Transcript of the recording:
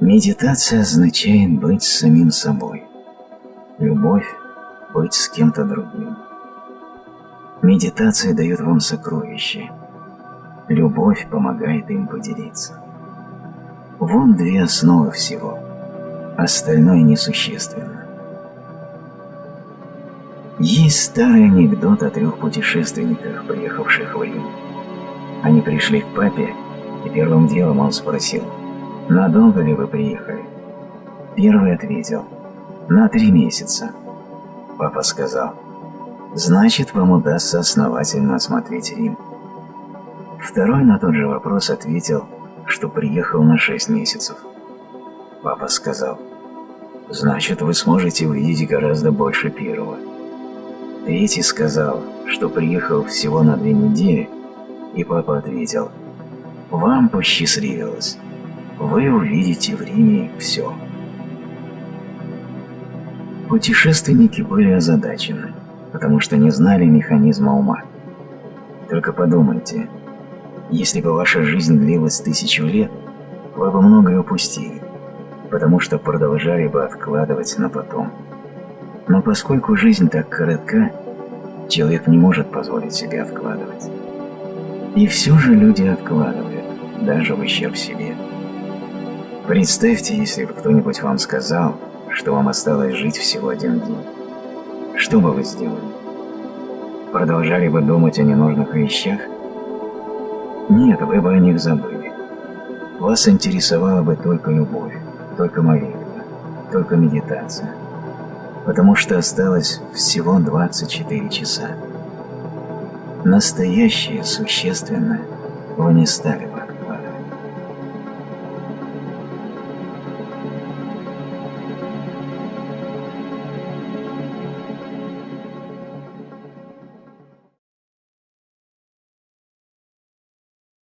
Медитация означает быть самим собой. Любовь – быть с кем-то другим. Медитация дает вам сокровища. Любовь помогает им поделиться. Вон две основы всего. Остальное несущественно. Есть старый анекдот о трех путешественниках, приехавших в Рим. Они пришли к папе, и первым делом он спросил, «Надолго ли вы приехали?» Первый ответил, «На три месяца». Папа сказал, «Значит, вам удастся основательно осмотреть Рим». Второй на тот же вопрос ответил, что приехал на шесть месяцев. Папа сказал, «Значит, вы сможете увидеть гораздо больше первого». Третий сказал, что приехал всего на две недели, и папа ответил, «Вам посчастливилось. Вы увидите в Риме все». Путешественники были озадачены, потому что не знали механизма ума. Только подумайте, если бы ваша жизнь длилась тысячу лет, вы бы многое упустили, потому что продолжали бы откладывать на потом. Но поскольку жизнь так коротка, человек не может позволить себе откладывать. И все же люди откладывают, даже в ущерб себе. Представьте, если бы кто-нибудь вам сказал, что вам осталось жить всего один день. Что бы вы сделали? Продолжали бы думать о ненужных вещах – нет, вы бы о них забыли. Вас интересовала бы только любовь, только молитва, только медитация. Потому что осталось всего 24 часа. Настоящее, существенное вы не стали